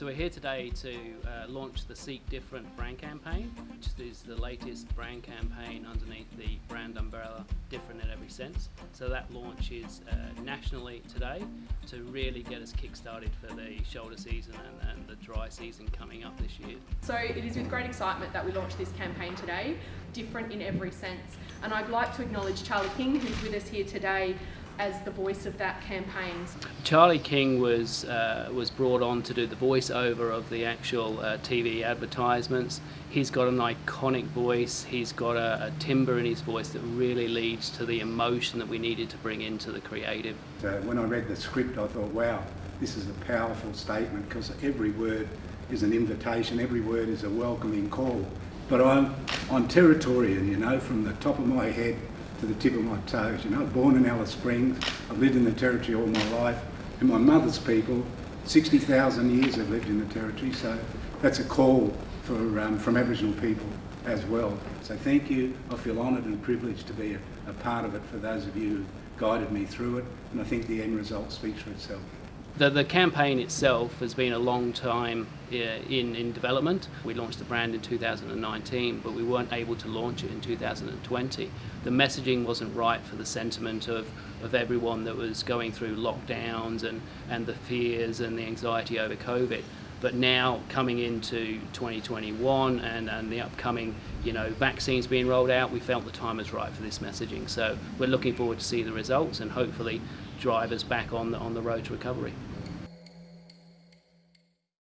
So we're here today to uh, launch the Seek Different brand campaign, which is the latest brand campaign underneath the brand umbrella, different in every sense. So that launch is uh, nationally today to really get us kick-started for the shoulder season and, and the dry season coming up this year. So it is with great excitement that we launched this campaign today, different in every sense. And I'd like to acknowledge Charlie King, who's with us here today as the voice of that campaign. Charlie King was uh, was brought on to do the voiceover of the actual uh, TV advertisements. He's got an iconic voice. He's got a, a, timbre in his voice that really leads to the emotion that we needed to bring into the creative. Uh, when I read the script, I thought, wow, this is a powerful statement because every word is an invitation. Every word is a welcoming call. But I'm I'm Territorian, you know, from the top of my head to the tip of my toes. You know, born in Alice Springs, I've lived in the Territory all my life, and my mother's people, 60,000 years have lived in the Territory, so that's a call for, um, from Aboriginal people as well. So thank you, I feel honoured and privileged to be a, a part of it for those of you who guided me through it, and I think the end result speaks for itself. The, the campaign itself has been a long time uh, in, in development. We launched the brand in 2019, but we weren't able to launch it in 2020. The messaging wasn't right for the sentiment of, of everyone that was going through lockdowns and, and the fears and the anxiety over COVID. But now coming into 2021 and, and the upcoming you know, vaccines being rolled out, we felt the time was right for this messaging. So we're looking forward to see the results and hopefully drive us back on the, on the road to recovery.